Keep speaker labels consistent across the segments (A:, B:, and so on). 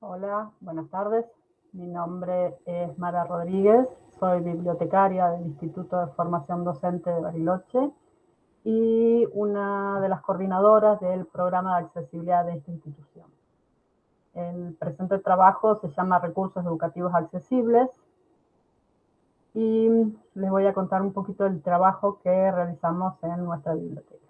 A: Hola, buenas tardes. Mi nombre es Mara Rodríguez, soy bibliotecaria del Instituto de Formación Docente de Bariloche y una de las coordinadoras del programa de accesibilidad de esta institución. El presente trabajo se llama Recursos Educativos Accesibles y les voy a contar un poquito del trabajo que realizamos en nuestra biblioteca.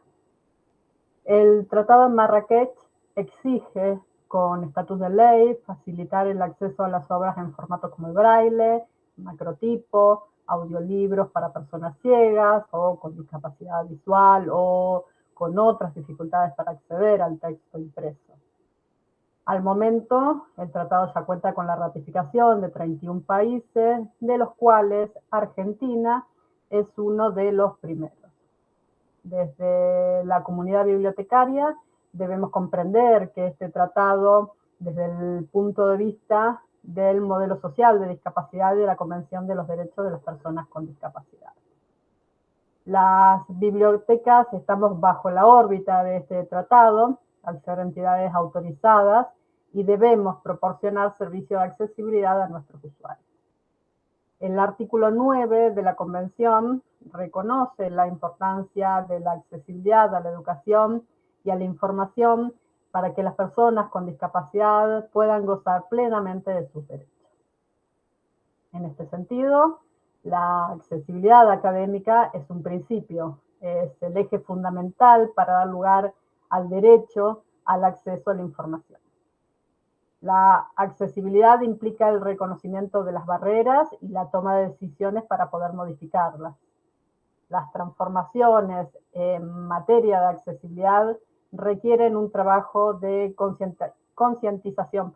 A: El Tratado de Marrakech exige con estatus de ley facilitar el acceso a las obras en formato como el braille, macrotipo, audiolibros para personas ciegas o con discapacidad visual o con otras dificultades para acceder al texto impreso. Al momento, el tratado ya cuenta con la ratificación de 31 países, de los cuales Argentina es uno de los primeros. Desde la comunidad bibliotecaria debemos comprender que este tratado, desde el punto de vista del modelo social de discapacidad y de la Convención de los Derechos de las Personas con Discapacidad. Las bibliotecas estamos bajo la órbita de este tratado, al ser entidades autorizadas, y debemos proporcionar servicio de accesibilidad a nuestros usuarios. El artículo 9 de la Convención reconoce la importancia de la accesibilidad a la educación y a la información para que las personas con discapacidad puedan gozar plenamente de sus derechos. En este sentido, la accesibilidad académica es un principio, es el eje fundamental para dar lugar al derecho al acceso a la información. La accesibilidad implica el reconocimiento de las barreras y la toma de decisiones para poder modificarlas. Las transformaciones en materia de accesibilidad requieren un trabajo de concientización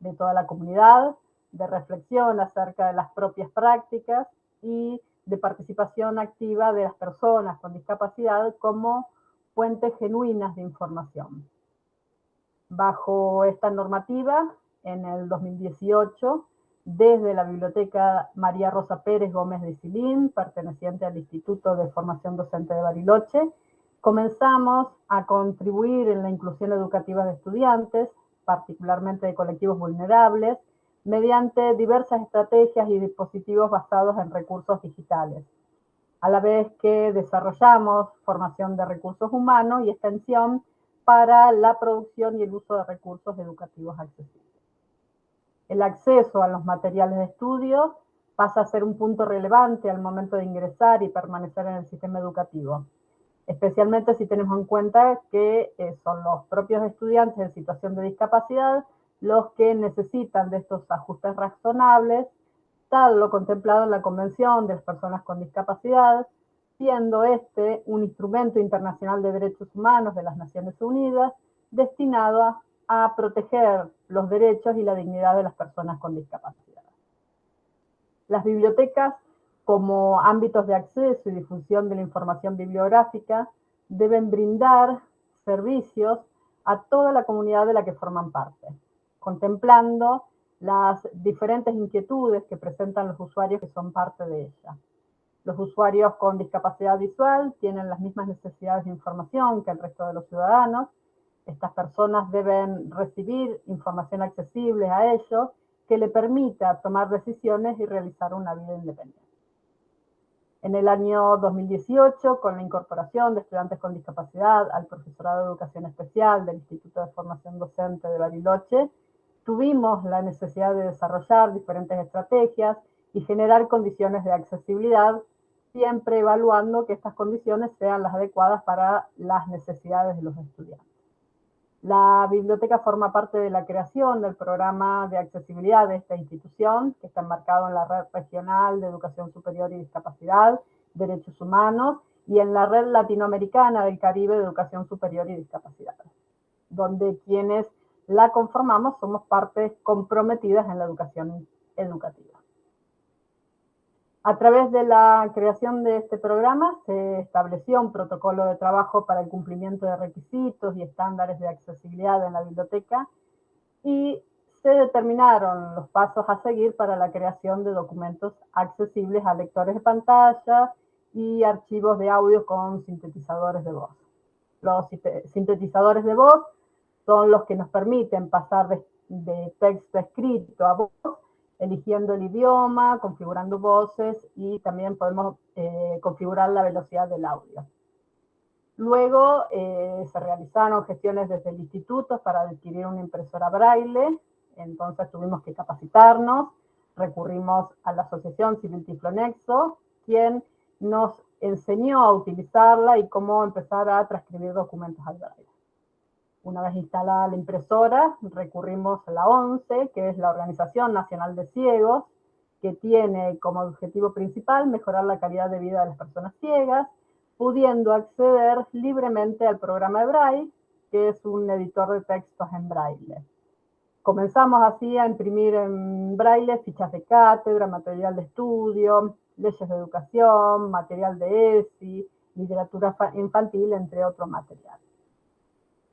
A: de toda la comunidad, de reflexión acerca de las propias prácticas y de participación activa de las personas con discapacidad como fuentes genuinas de información. Bajo esta normativa, en el 2018, desde la Biblioteca María Rosa Pérez Gómez de Silín, perteneciente al Instituto de Formación Docente de Bariloche, comenzamos a contribuir en la inclusión educativa de estudiantes, particularmente de colectivos vulnerables, mediante diversas estrategias y dispositivos basados en recursos digitales, a la vez que desarrollamos formación de recursos humanos y extensión para la producción y el uso de recursos educativos accesibles. El acceso a los materiales de estudio pasa a ser un punto relevante al momento de ingresar y permanecer en el sistema educativo especialmente si tenemos en cuenta que eh, son los propios estudiantes en situación de discapacidad los que necesitan de estos ajustes razonables, tal lo contemplado en la Convención de las Personas con Discapacidad, siendo este un instrumento internacional de derechos humanos de las Naciones Unidas destinado a, a proteger los derechos y la dignidad de las personas con discapacidad. Las bibliotecas como ámbitos de acceso y difusión de la información bibliográfica, deben brindar servicios a toda la comunidad de la que forman parte, contemplando las diferentes inquietudes que presentan los usuarios que son parte de ella. Los usuarios con discapacidad visual tienen las mismas necesidades de información que el resto de los ciudadanos. Estas personas deben recibir información accesible a ellos que le permita tomar decisiones y realizar una vida independiente. En el año 2018, con la incorporación de estudiantes con discapacidad al profesorado de educación especial del Instituto de Formación Docente de Bariloche, tuvimos la necesidad de desarrollar diferentes estrategias y generar condiciones de accesibilidad, siempre evaluando que estas condiciones sean las adecuadas para las necesidades de los estudiantes. La biblioteca forma parte de la creación del programa de accesibilidad de esta institución, que está enmarcado en la Red Regional de Educación Superior y Discapacidad, Derechos Humanos, y en la Red Latinoamericana del Caribe de Educación Superior y Discapacidad, donde quienes la conformamos somos partes comprometidas en la educación educativa. A través de la creación de este programa se estableció un protocolo de trabajo para el cumplimiento de requisitos y estándares de accesibilidad en la biblioteca y se determinaron los pasos a seguir para la creación de documentos accesibles a lectores de pantalla y archivos de audio con sintetizadores de voz. Los sintetizadores de voz son los que nos permiten pasar de texto escrito a voz, eligiendo el idioma, configurando voces y también podemos eh, configurar la velocidad del audio. Luego eh, se realizaron gestiones desde el instituto para adquirir una impresora braille, entonces tuvimos que capacitarnos, recurrimos a la asociación Civil Tiflonexo, quien nos enseñó a utilizarla y cómo empezar a transcribir documentos al braille. Una vez instalada la impresora, recurrimos a la ONCE, que es la Organización Nacional de Ciegos, que tiene como objetivo principal mejorar la calidad de vida de las personas ciegas, pudiendo acceder libremente al programa Braille, que es un editor de textos en Braille. Comenzamos así a imprimir en Braille fichas de cátedra, material de estudio, leyes de educación, material de ESI, literatura infantil, entre otros materiales.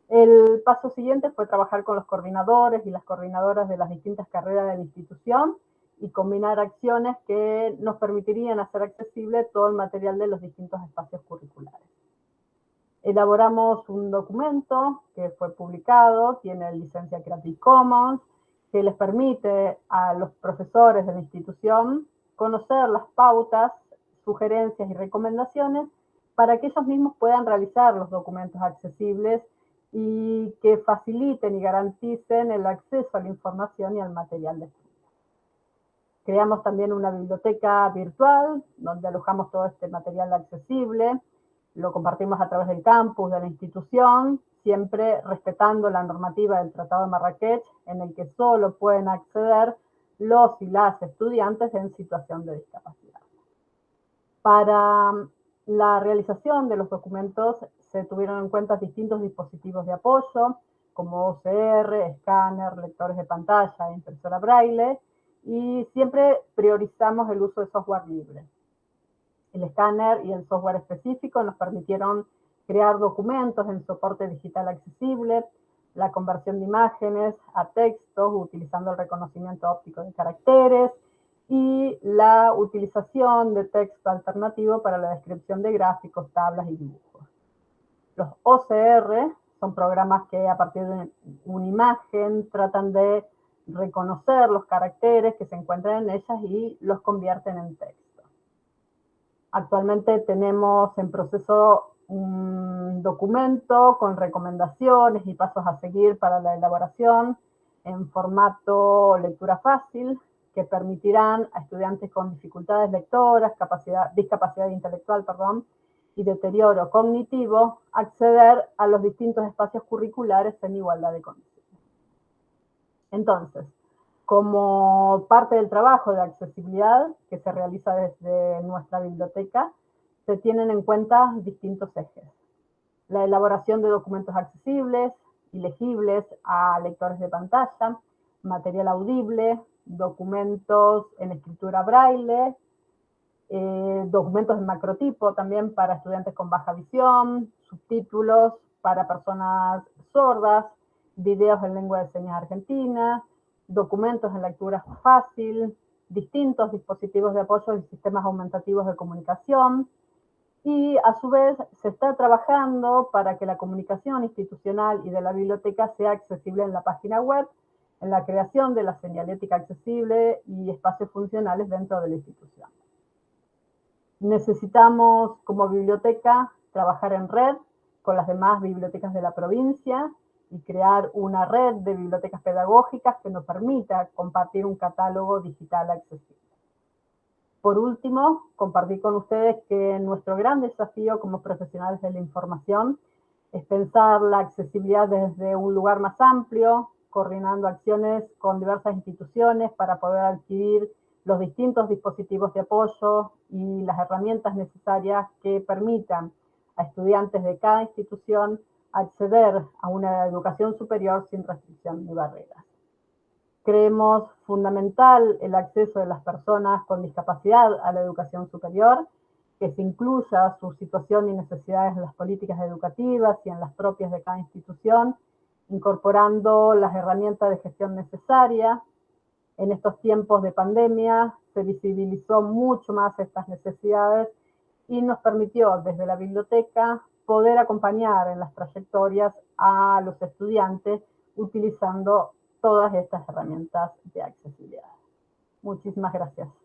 A: El paso siguiente fue trabajar con los coordinadores y las coordinadoras de las distintas carreras de la institución y combinar acciones que nos permitirían hacer accesible todo el material de los distintos espacios curriculares. Elaboramos un documento que fue publicado, tiene licencia Creative Commons, que les permite a los profesores de la institución conocer las pautas, sugerencias y recomendaciones para que ellos mismos puedan realizar los documentos accesibles y que faciliten y garanticen el acceso a la información y al material de estudio. Creamos también una biblioteca virtual donde alojamos todo este material accesible, lo compartimos a través del campus de la institución, siempre respetando la normativa del Tratado de Marrakech, en el que solo pueden acceder los y las estudiantes en situación de discapacidad. Para la realización de los documentos se tuvieron en cuenta distintos dispositivos de apoyo, como OCR, escáner, lectores de pantalla, impresora braille, y siempre priorizamos el uso de software libre. El escáner y el software específico nos permitieron crear documentos en soporte digital accesible, la conversión de imágenes a textos utilizando el reconocimiento óptico de caracteres y la utilización de texto alternativo para la descripción de gráficos, tablas y dibujos. Los OCR son programas que a partir de una imagen tratan de reconocer los caracteres que se encuentran en ellas y los convierten en texto. Actualmente tenemos en proceso un documento con recomendaciones y pasos a seguir para la elaboración en formato lectura fácil que permitirán a estudiantes con dificultades lectoras, capacidad, discapacidad intelectual, perdón, y deterioro cognitivo acceder a los distintos espacios curriculares en igualdad de condiciones. Entonces, como parte del trabajo de accesibilidad que se realiza desde nuestra biblioteca, se tienen en cuenta distintos ejes. La elaboración de documentos accesibles y legibles a lectores de pantalla, material audible, documentos en escritura braille, eh, documentos de macrotipo también para estudiantes con baja visión, subtítulos para personas sordas, videos en lengua de señas argentina, documentos en lectura fácil, distintos dispositivos de apoyo y sistemas aumentativos de comunicación. Y a su vez se está trabajando para que la comunicación institucional y de la biblioteca sea accesible en la página web, en la creación de la señalética accesible y espacios funcionales dentro de la institución. Necesitamos como biblioteca trabajar en red con las demás bibliotecas de la provincia y crear una red de bibliotecas pedagógicas que nos permita compartir un catálogo digital accesible. Por último, compartir con ustedes que nuestro gran desafío como profesionales de la información es pensar la accesibilidad desde un lugar más amplio, coordinando acciones con diversas instituciones para poder adquirir los distintos dispositivos de apoyo y las herramientas necesarias que permitan a estudiantes de cada institución acceder a una educación superior sin restricción ni barreras. Creemos fundamental el acceso de las personas con discapacidad a la educación superior, que se incluya su situación y necesidades en las políticas educativas y en las propias de cada institución, incorporando las herramientas de gestión necesarias, en estos tiempos de pandemia se visibilizó mucho más estas necesidades y nos permitió desde la biblioteca poder acompañar en las trayectorias a los estudiantes utilizando todas estas herramientas de accesibilidad. Muchísimas gracias.